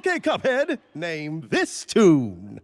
Okay, Cuphead, name this tune.